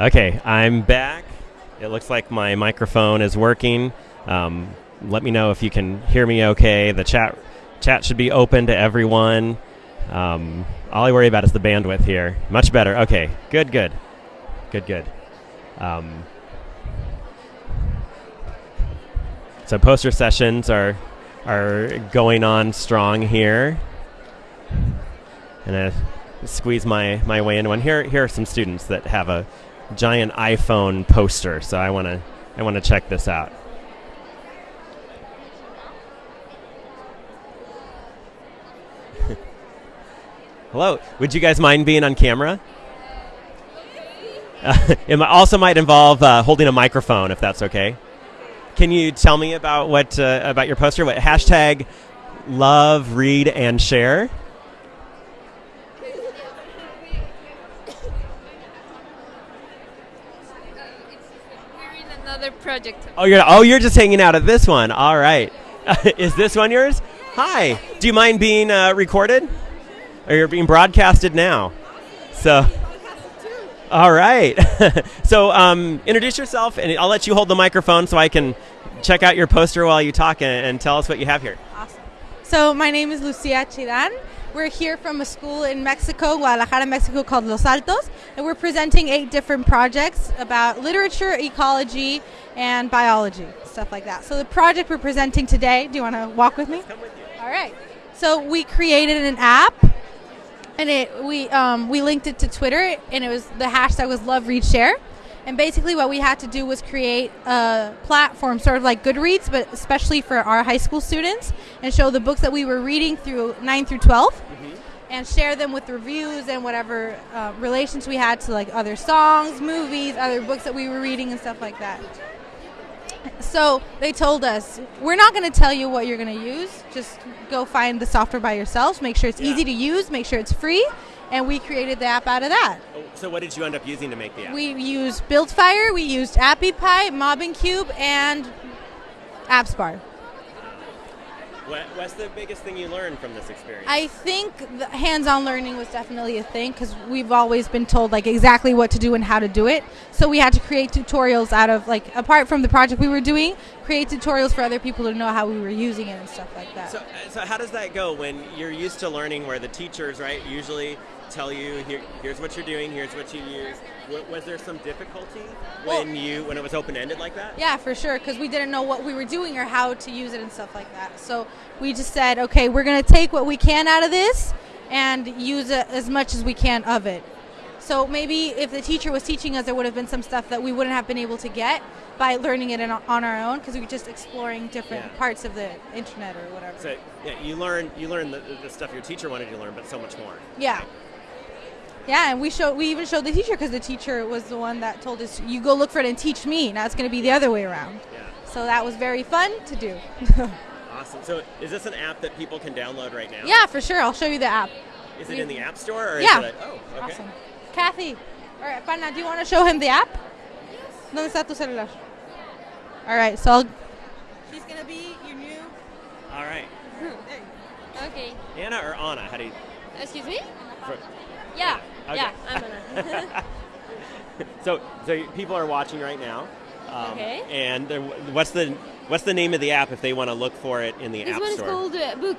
Okay, I'm back. It looks like my microphone is working. Um, let me know if you can hear me okay. The chat chat should be open to everyone. Um, all I worry about is the bandwidth here. Much better. Okay, good, good, good, good. Um, so poster sessions are are going on strong here, and I squeeze my, my way into one. Here here are some students that have a giant iPhone poster, so I want to I want to check this out. Hello, would you guys mind being on camera? Uh, it also might involve uh, holding a microphone, if that's okay. Can you tell me about what uh, about your poster? What hashtag love, read, and share? We're in another project. Oh, you're oh you're just hanging out at this one. All right, is this one yours? Hi. Do you mind being uh, recorded? Or you're being broadcasted now? So. All right. so um, introduce yourself, and I'll let you hold the microphone so I can check out your poster while you talk and, and tell us what you have here. Awesome. So my name is Lucia Chidan. We're here from a school in Mexico, Guadalajara, Mexico, called Los Altos, and we're presenting eight different projects about literature, ecology, and biology, stuff like that. So the project we're presenting today, do you want to walk with me? With All right. So we created an app, and it we um, we linked it to Twitter, and it was the hashtag was Love Read Share. And basically, what we had to do was create a platform, sort of like Goodreads, but especially for our high school students, and show the books that we were reading through 9 through 12, and share them with reviews and whatever uh, relations we had to like other songs, movies, other books that we were reading, and stuff like that. So they told us, we're not going to tell you what you're going to use. Just go find the software by yourselves. Make sure it's Yeah. easy to use. Make sure it's free. And we created the app out of that. So what did you end up using to make the app? We used BuildFire, we used AppyPie, Mobincube, and AppsBar. What, what's the biggest thing you learned from this experience? I think the hands-on learning was definitely a thing because we've always been told like exactly what to do and how to do it. So we had to create tutorials out of like apart from the project we were doing, create tutorials for other people to know how we were using it and stuff like that. So, so how does that go when you're used to learning where the teachers, right, usually tell you, Here, here's what you're doing, here's what you use. W- was there some difficulty Well- when you when it was open ended like that? Yeah, for sure, because we didn't know what we were doing or how to use it and stuff like that. So we just said, okay, we're going to take what we can out of this and use it as much as we can of it. So maybe if the teacher was teaching us, there would have been some stuff that we wouldn't have been able to get by learning it in, on our own because we were just exploring different Yeah. parts of the internet or whatever. So yeah, you learn you learn the, the stuff your teacher wanted you to learn, but so much more. Yeah. Yeah, and we showed we even showed the teacher because the teacher was the one that told us, "You go look for it and teach me." Now it's going to be the other way around. Yeah. So that was very fun to do. Awesome. So is this an app that people can download right now? yeah, for sure. I'll show you the app. Is it in the App Store or Yeah. is it? A, oh, okay. Awesome. Kathy, all right, Pana, do you want to show him the app? Yes. ¿Dónde está tu celular? All right, so I'll, she's gonna be your new. All right. Okay. Anna or Anna? How do you? Excuse me? for- Yeah. Okay. Yeah, I'm Anna. So, so people are watching right now. Um, Okay. And what's the what's the name of the app if they want to look for it in the this App one is Store? called uh, Book.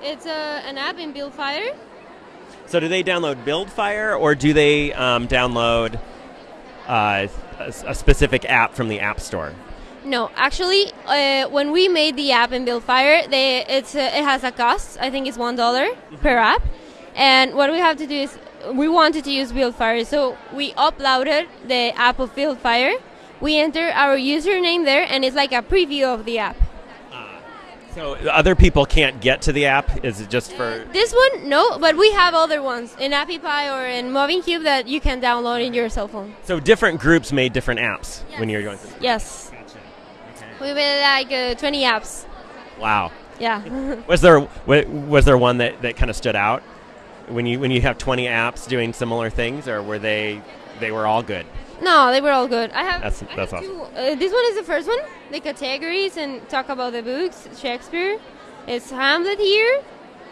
It's uh, an app in Buildfire. So, do they download BuildFire or do they um, download uh, a, a specific app from the App Store? No, actually, uh, when we made the app in Buildfire, they it's uh, it has a cost. I think it's one dollar per app. And what we have to do is we wanted to use Buildfire, so we uploaded the app of Buildfire. We enter our username there, and it's like a preview of the app. So, other people can't get to the app. Is it just for? This one, no, but we have other ones in Appy AppyPie or in Mobincube that you can download in your cell phone. So, different groups made different apps when you're going through. Yes, Gotcha. Okay. we made like uh, 20 apps. Wow. Yeah. Was there was there one that, that kind of stood out when you when you have 20 apps doing similar things, or were they they were all good? no, they were all good. I have. That's- I that's have awesome. two. Uh, this one is the first one, the categories and talk about the books. Shakespeare. It's Hamlet here.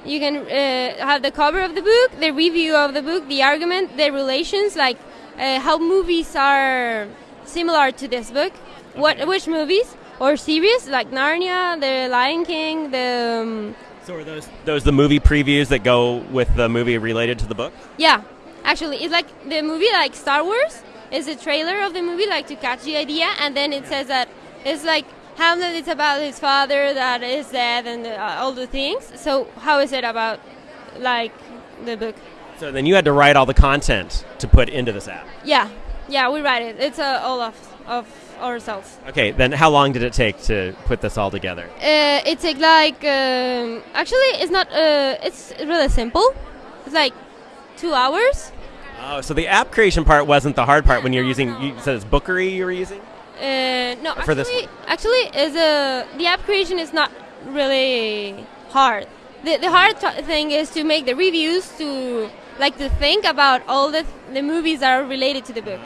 You can uh, have the cover of the book, the review of the book, the argument, the relations, like uh, how movies are similar to this book. What which movies or series like Narnia, The Lion King, the um, So are those those the movie previews that go with the movie related to the book? yeah. Actually, it's like the movie like Star Wars is a trailer of the movie like to catch the idea, and then it says that it's like Hamlet is about his father that is dead and uh, all the things. So how is it about like the book? So then you had to write all the content to put into this app. Yeah, yeah, we write it. It's uh, all of of ourselves. Okay, then how long did it take to put this all together? Uh, it takes like um, actually it's not. Uh, it's really simple. It's like two hours. Oh, so the app creation part wasn't the hard part when you're using. You said it's Bookery you were using. Uh, no, For this actually, actually, is a the app creation is not really hard. The the hard t- thing is to make the reviews to like to think about all the the movies that are related to the book.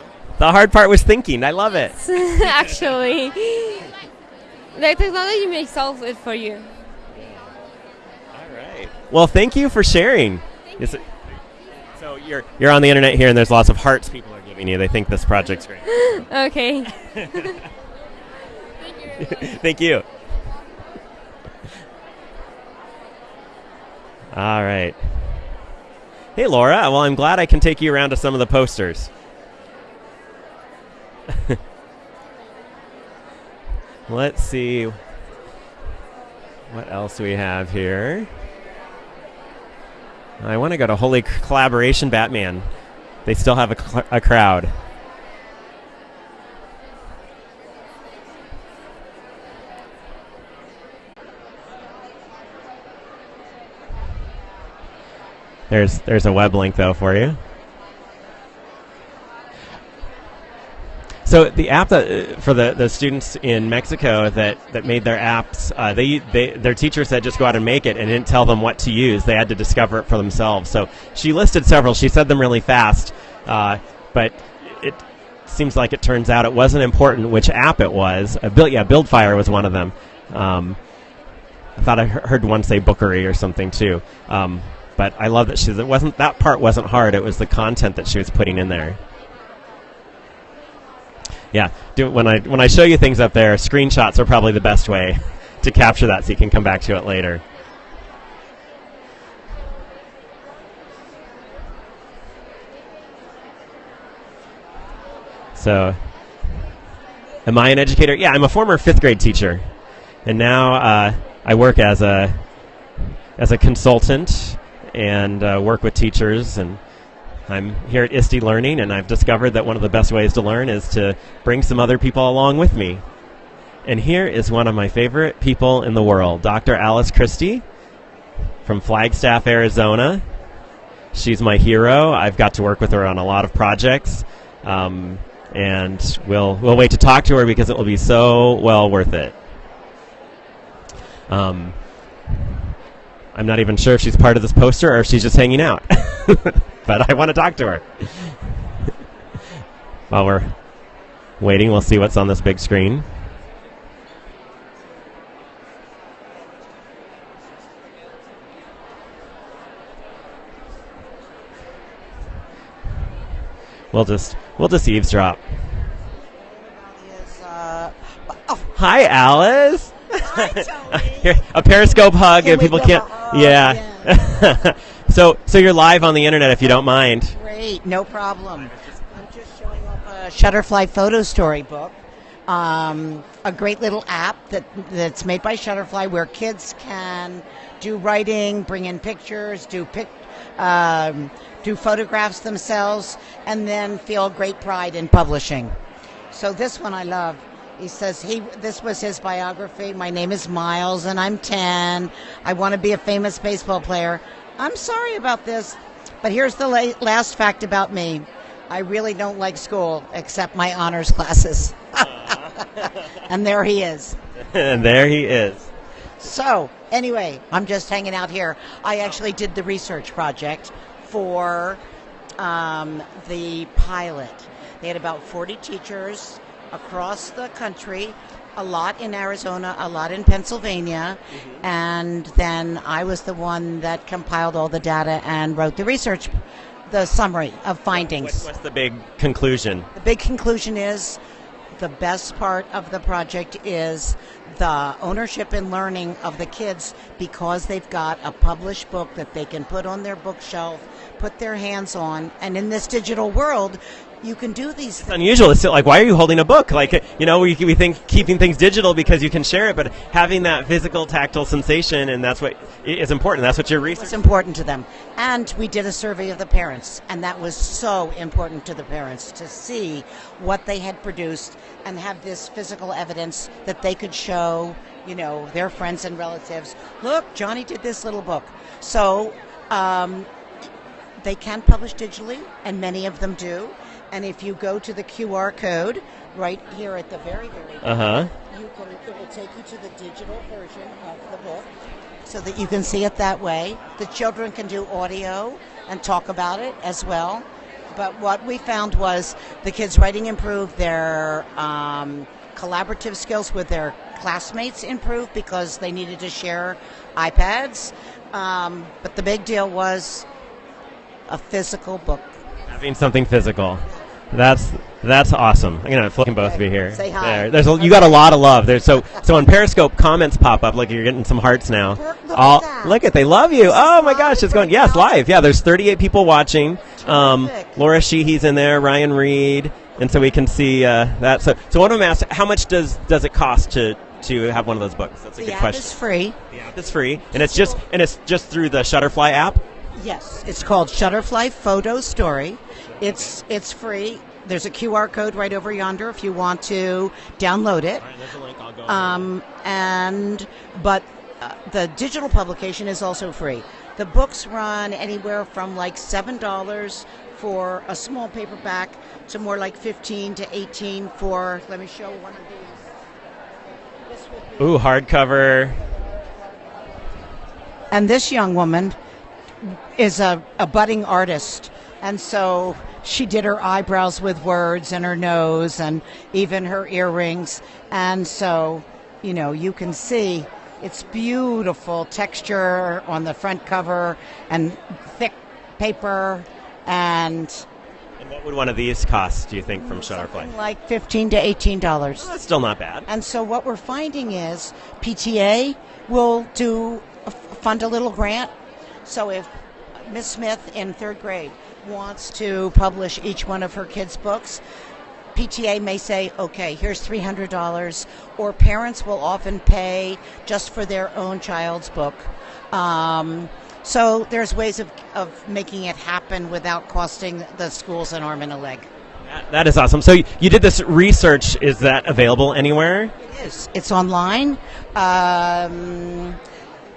The hard part was thinking. I love it. actually, the technology may solve it for you. All right. Well, thank you for sharing. So you're you're on the internet here, and there's lots of hearts people are giving you. They think this project's great. Okay. Thank you. All right. Hey, Laura. Well, I'm glad I can take you around to some of the posters. Let's see. What else we have here? I want to go to Holy Collaboration Batman. They still have a, a crowd. There's there's a web link though for you. So the app that uh, for the, the students in Mexico that, that made their apps, uh, they, they their teacher said just go out and make it and didn't tell them what to use. They had to discover it for themselves. So she listed several. She said them really fast, uh, but it seems like it turns out it wasn't important which app it was. Uh, Build, yeah, BuildFire was one of them. Um, I thought I heard one say Bookery or something too. Um, but I love that she it wasn't that part wasn't hard. It was the content that she was putting in there. Yeah, do, when I when I show you things up there, screenshots are probably the best way to capture that, so you can come back to it later. So, am I an educator? Yeah, I'm a former fifth grade teacher, and now uh, I work as a as a consultant and uh, work with teachers and I'm here at ISTE Learning, and I've discovered that one of the best ways to learn is to bring some other people along with me. And here is one of my favorite people in the world, Dr. Alice Christie from Flagstaff, Arizona. She's my hero. I've got to work with her on a lot of projects, um, and we'll we'll wait to talk to her because it will be so well worth it. Um, I'm not even sure if she's part of this poster or if she's just hanging out. but I want to talk to her. While we're waiting, we'll see what's on this big screen. We'll just we'll just eavesdrop. Is, uh, oh, Hi, Alice. Hi, Tony. A Periscope hug, Can and people can't. hug? yeah. so so you're live on the internet if you don't mind. great, no problem. I'm just showing off a Shutterfly photo storybook. Um, a great little app that that's made by Shutterfly where kids can do writing, bring in pictures, do pic, um, do photographs themselves, and then feel great pride in publishing. So this one I love. He says he this was his biography. My name is Miles and I'm 10. I want to be a famous baseball player. I'm sorry about this, but here's the la- last fact about me. I really don't like school except my honors classes. and there he is. and there he is. So, anyway, I'm just hanging out here. I actually did the research project for um, the pilot. They had about 40 teachers across the country, a lot in Arizona, a lot in Pennsylvania, mm-hmm. and then I was the one that compiled all the data and wrote the research the summary of What's, findings. what's the big conclusion? The big conclusion is the best part of the project is the ownership and learning of the kids because they've got a published book that they can put on their bookshelf, put their hands on, and in this digital world, you can do these It's things. unusual. It's like, why are you holding a book? Like, you know, we, we think keeping things digital because you can share it, but having that physical, tactile sensation, and that's what is important. That's what your research. It's important to them. And we did a survey of the parents, and that was so important to the parents to see what they had produced and have this physical evidence that they could show, you know, their friends and relatives. Look, Johnny did this little book. So um, they can publish digitally, and many of them do. And if you go to the QR code right here at the very, very Uh huh. you can it will take you to the digital version of the book so that you can see it that way the children can do audio and talk about it as well but what we found was the kids writing improved their um, collaborative skills with their classmates improved because they needed to share ipads um, but the big deal was a physical book Having something physical. That's that's awesome. I'm gonna flip both of you here. Say hi. There. There's a, you got a lot of love there. So so on Periscope, comments pop up. Look, you're getting some hearts now. Look- look at All look at they love you. Oh my gosh, it's going. Yes, live. Yeah, there's 38 people watching. Um, Laura Sheehy's in there. Ryan Reed, and so we can see uh, that. So so one of them asked, how much does does it cost to to have one of those books? That's a the good app question. is free The app is free, and it's just and it's just through the Shutterfly app. Yes, it's called Shutterfly Photo Story. It's it's free. There's a QR code right over yonder if you want to download it. there's a link. I'll go. Um, and but uh, the digital publication is also free. The books run anywhere from like seven dollars for a small paperback to more like fifteen to eighteen for. Let me show one of these. This would be- Ooh, hardcover. And this young woman is a, a budding artist. And so she did her eyebrows with words and her nose and even her earrings. And so, you know, you can see it's beautiful texture on the front cover and thick paper and And what would one of these cost? Do you think from mm, Shutterfly? like 15 to 18 dollars. That's still not bad. And so what we're finding is PTA will do fund a little grant. So if Miss Smith in third grade wants to publish each one of her kids' books, PTA may say, okay, here's $300, or parents will often pay just for their own child's book. Um, so there's ways of, of making it happen without costing the schools an arm and a leg. That- that is awesome. So you, you did this research. Is that available anywhere? It is. It's online. Um,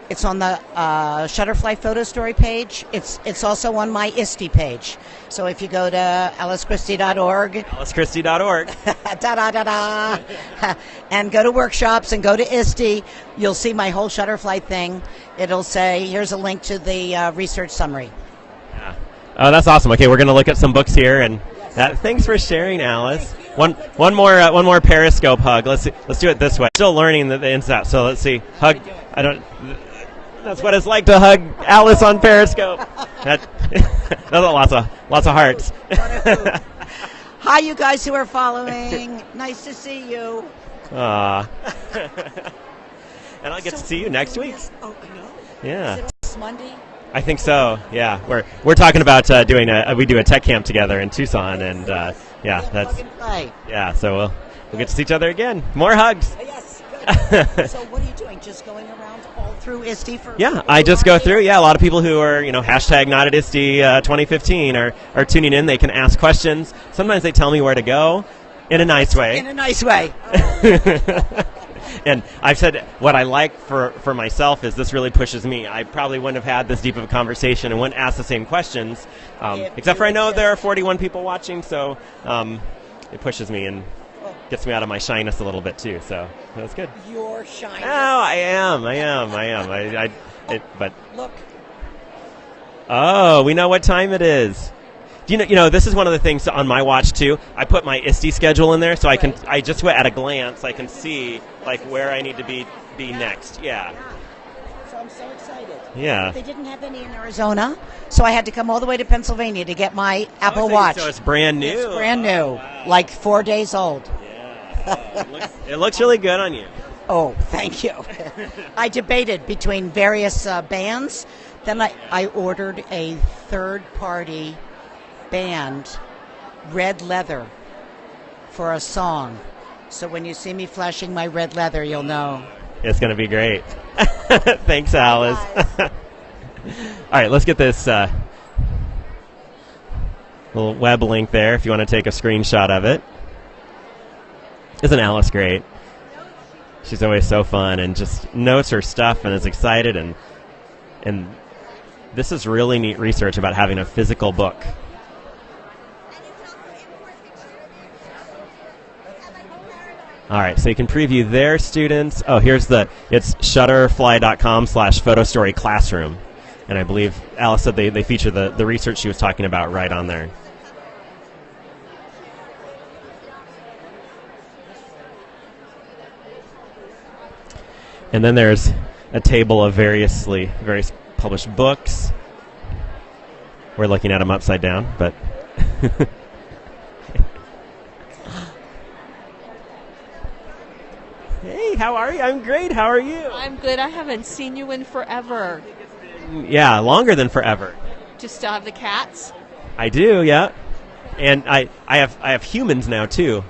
it's on the uh, Shutterfly Photo Story page. It's it's also on my ISTE page. So if you go to alicechristie.org, AliceChristie.org. da da da da, and go to workshops and go to ISTE, you'll see my whole Shutterfly thing. It'll say here's a link to the uh, research summary. Yeah. Oh, that's awesome. Okay, we're going to look at some books here, and that, thanks for sharing, Alice. One, one more, uh, one more Periscope hug. Let's see, let's do it this way. Still learning the, the ins and outs. So let's see. Hug. I don't. That's what it's like to hug Alice on Periscope. That, that's lots of lots of hearts. Hi, you guys who are following. nice to see you. Aw. and I'll get to see you next week. Oh, I know. Yeah. Monday. I think so. Yeah, we're we're talking about uh, doing a we do a tech camp together in Tucson, and uh, yeah, that's Plug and play. yeah. So we'll we'll get to see each other again. More hugs. Yes. So what are you doing? Just going around through ISTE for? Yeah, I just go through. Yeah, a lot of people who are you know hashtag not at ISTE uh, 2015 are are tuning in. They can ask questions. Sometimes they tell me where to go, in a nice way. In a nice way. and I've said what I like for, for myself is this really pushes me. I probably wouldn't have had this deep of a conversation and wouldn't ask the same questions, um, except for I know there are 41 people watching, so um, it pushes me and gets me out of my shyness a little bit too. So that's good. Your shine. Oh, I am, I am, I am. I, I it, but Look. oh, we know what time it is. Do you know? You know, this is one of the things on my watch too. I put my ISTE schedule in there, so I can. Right. I just at a glance, I can see like where I need to be be next. Yeah. So I'm so excited. Yeah. They didn't have any in Arizona, so I had to come all the way to Pennsylvania to get my oh, Apple Oh, so- Watch. So it's brand new. It's brand new, like four days old. It, looks, it looks really good on you. Oh, thank you. I debated between various uh, bands. Then I, I ordered a third party band, Red Leather, for a song. So when you see me flashing my red leather, you'll know. It's going to be great. Thanks, Alice. All right, let's get this uh, little web link there if you want to take a screenshot of it. Isn't Alice great? She's always so fun and just knows her stuff and is excited and and this is really neat research about having a physical book. All right, so you can preview their students. Oh, here's the it's shutterfly.com slash photostory classroom. And I believe Alice said they, they feature the, the research she was talking about right on there. And then there's a table of variously various published books. We're looking at them upside down, but Hey, how are you? I'm great. How are you? I'm good. I haven't seen you in forever. Yeah, longer than forever. Do you still have the cats? I do, yeah. And I, I have I have humans now too.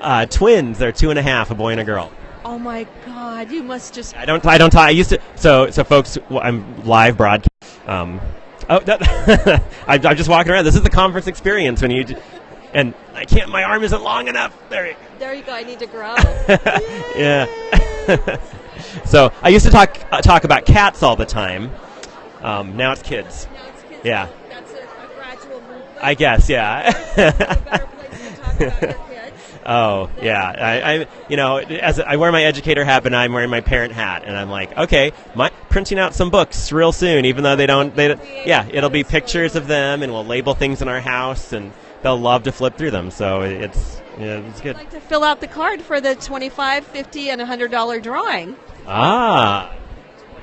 Uh, twins. They're two and a half, a boy and a girl. Oh my God! You must just. I don't I don't talk. I used to. So so folks, I'm live broadcast. Um, oh, that, I, I'm just walking around. This is the conference experience when you. And I can't. My arm isn't long enough. There. you- There you go. I need to grow. yeah. so I used to talk uh, talk about cats all the time. Um, now it's kids. Now it's kids. Yeah. That's a, a gradual movement. I guess. Yeah. Oh yeah, I, I you know as I wear my educator hat, but I'm wearing my parent hat, and I'm like, okay, my printing out some books real soon, even though they don't. They yeah, it'll be pictures of them, and we'll label things in our house, and they'll love to flip through them. So it's yeah, it's good. I'd like to fill out the card for the 25 50 and $100 drawing. Ah,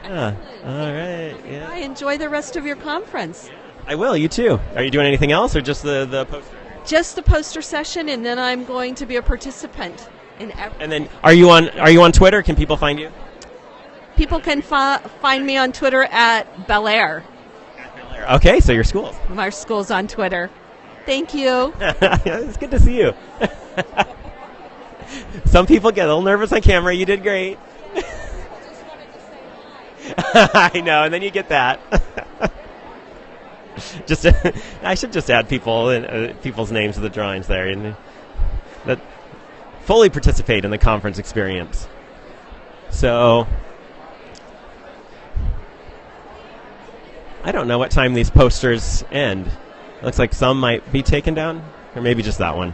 yeah. all right, I yeah. enjoy the rest of your conference. I will. You too. Are you doing anything else, or just the the poster? Just the poster session, and then I'm going to be a participant in every. And then, are you on are you on Twitter? Can people find you? People can fi- find me on Twitter at Bel Air. Okay, so your school. My school's on Twitter. Thank you. it's good to see you. Some people get a little nervous on camera. You did great. I know, and then you get that. just, I should just add people and uh, people's names to the drawings there, and that fully participate in the conference experience. So, I don't know what time these posters end. Looks like some might be taken down, or maybe just that one.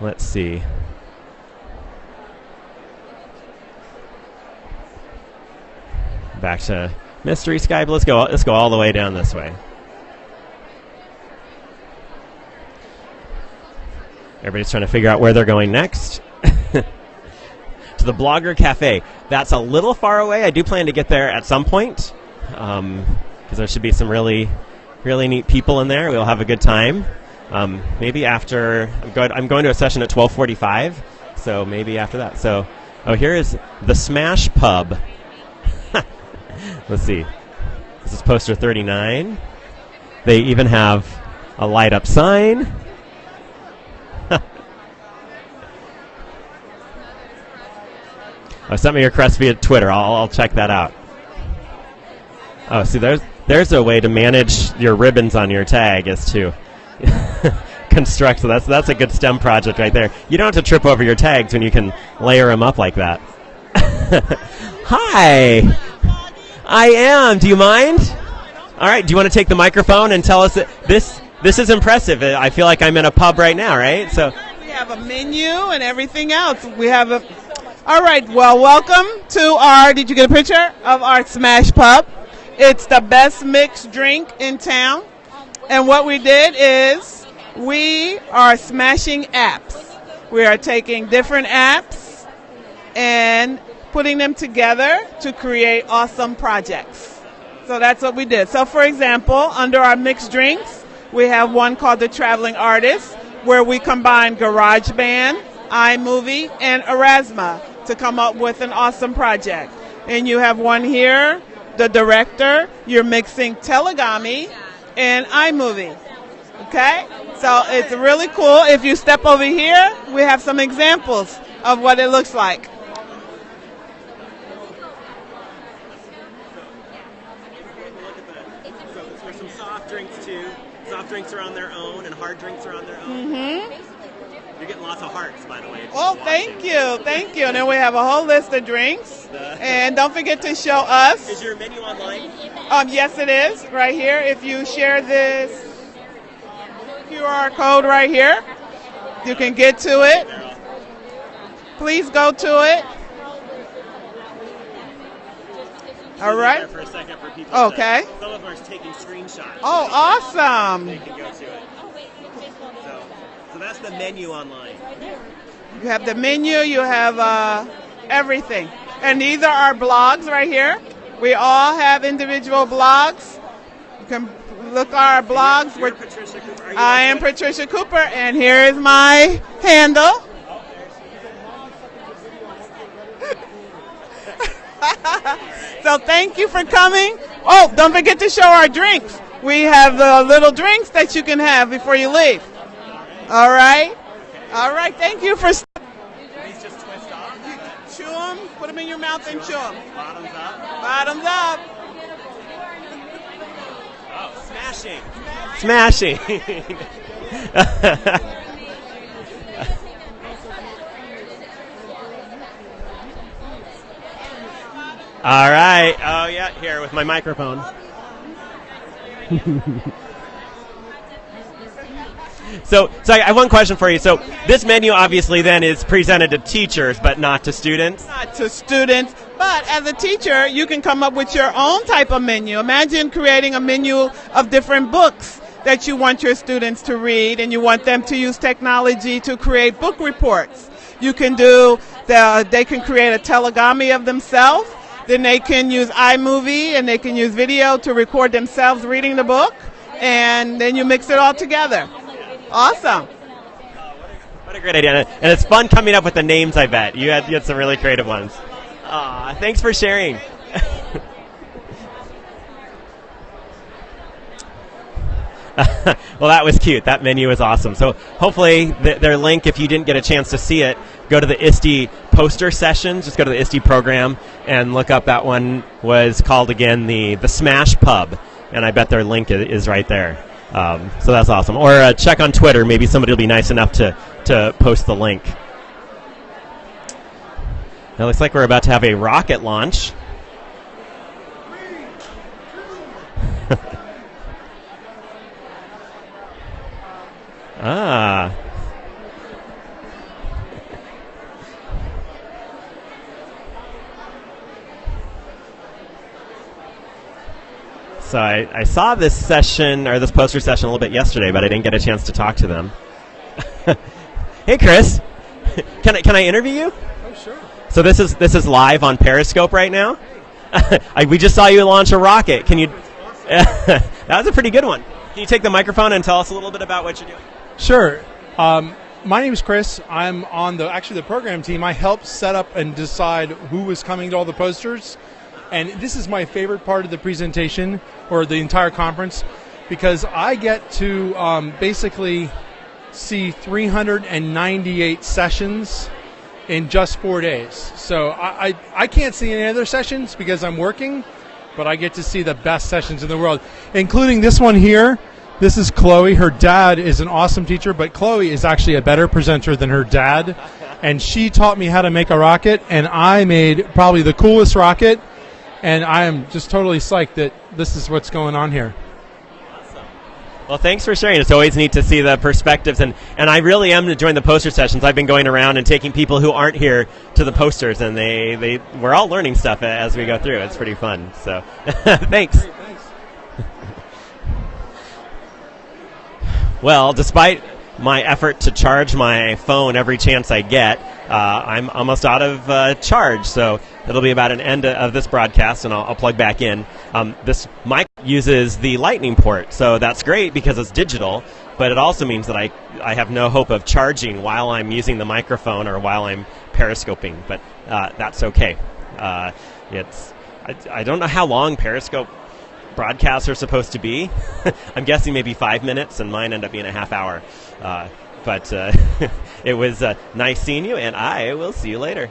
Let's see. Back to Mystery Sky, but let's go. Let's go all the way down this way. Everybody's trying to figure out where they're going next. to the Blogger Cafe. That's a little far away. I do plan to get there at some point because there should be some really, really neat people in there. We'll have a good time. Um, maybe after I'm going, I'm going to a session at 12:45, so maybe after that. So, oh, here is the Smash Pub. Let's see. This is poster 39. They even have a light up sign. Oh, send me your crest via Twitter. I'll, I'll check that out. Oh, see, there's there's a way to manage your ribbons on your tag is to construct. So that's that's a good STEM project right there. You don't have to trip over your tags when you can layer them up like that. Hi, I am. Do you mind? All right. Do you want to take the microphone and tell us that this this is impressive? Uh, I feel like I'm in a pub right now, right? So. We have a menu and everything else. We have a. All right. Well, welcome to our. Did you get a picture of our Smash Pub? It's the best mixed drink in town. And what we did is we are smashing apps. We are taking different apps and putting them together to create awesome projects. So that's what we did. So, for example, under our mixed drinks, we have one called The Traveling Artist, where we combine GarageBand, iMovie, and Aurasma to come up with an awesome project. And you have one here, The Director, you're mixing Tellagami and iMovie. Okay? So it's really cool. If you step over here, we have some examples of what it looks like. So there's some soft drinks too. Soft drinks are on their own, and hard drinks are on their own. Mm-hmm. You're getting lots of hearts, by the way. Oh, thank you, thank you. And then we have a whole list of drinks. And don't forget to show us. Is your menu online? Um, yes, it is right here. If you share this QR code right here, you can get to it. Please go to it. All right. For a second for people. Okay. To, some of taking screenshots. Oh, awesome. They can go to it. So, so that's the menu online. You have the menu, you have uh, everything. And these are our blogs right here. We all have individual blogs. You can look our blogs. You're We're- Patricia Cooper. I am Patricia Cooper, and here is my handle. so thank you for coming. Oh, don't forget to show our drinks. We have the little drinks that you can have before you leave. All right. All right. Thank you for. st- These just twist off. Chew them. Put them in your mouth and chew them. Bottoms up. Bottoms up. Oh, smashing. Smashing. All right. Oh yeah, here with my microphone. so, so I have one question for you. So, this menu obviously then is presented to teachers, but not to students. not to students, but as a teacher, you can come up with your own type of menu. Imagine creating a menu of different books that you want your students to read, and you want them to use technology to create book reports. You can do the, they can create a Tellagami of themselves. Then they can use iMovie and they can use video to record themselves reading the book, and then you mix it all together. Awesome. What a great idea. And it's fun coming up with the names, I bet. You had, you had some really creative ones. Aw, thanks for sharing. well, that was cute. That menu was awesome. So hopefully th- their link, if you didn't get a chance to see it, go to the ISTE poster sessions. Just go to the ISTE program and look up that one was called again the, the Smash Pub. And I bet their link is right there. Um, so that's awesome. Or uh, check on Twitter. Maybe somebody will be nice enough to, to post the link. It looks like we're about to have a rocket launch. ah. So I, I saw this session or this poster session a little bit yesterday, but I didn't get a chance to talk to them. hey, Chris, can I can I interview you? Oh, sure. So this is this is live on Periscope right now. I, we just saw you launch a rocket. Can you? that was a pretty good one. Can you take the microphone and tell us a little bit about what you're doing? Sure. Um, my name is Chris. I'm on the actually the program team. I helped set up and decide who was coming to all the posters, and this is my favorite part of the presentation or the entire conference because I get to um, basically see 398 sessions in just four days. So I, I, I can't see any other sessions because I'm working, but I get to see the best sessions in the world, including this one here. This is Chloe. Her dad is an awesome teacher, but Chloe is actually a better presenter than her dad. And she taught me how to make a rocket, and I made probably the coolest rocket. And I am just totally psyched that this is what's going on here. Well, thanks for sharing. It's always neat to see the perspectives, and, and I really am enjoying the poster sessions. I've been going around and taking people who aren't here to the posters, and they, they we're all learning stuff as we go through. It's pretty fun. So, thanks. Well, despite my effort to charge my phone every chance I get, uh, I'm almost out of uh, charge. So it'll be about an end of this broadcast, and I'll, I'll plug back in. Um, this mic uses the Lightning port, so that's great because it's digital. But it also means that I I have no hope of charging while I'm using the microphone or while I'm periscoping. But uh, that's okay. Uh, it's I, I don't know how long Periscope broadcasts are supposed to be. I'm guessing maybe five minutes, and mine end up being a half hour. Uh, but uh, it was uh, nice seeing you, and I will see you later.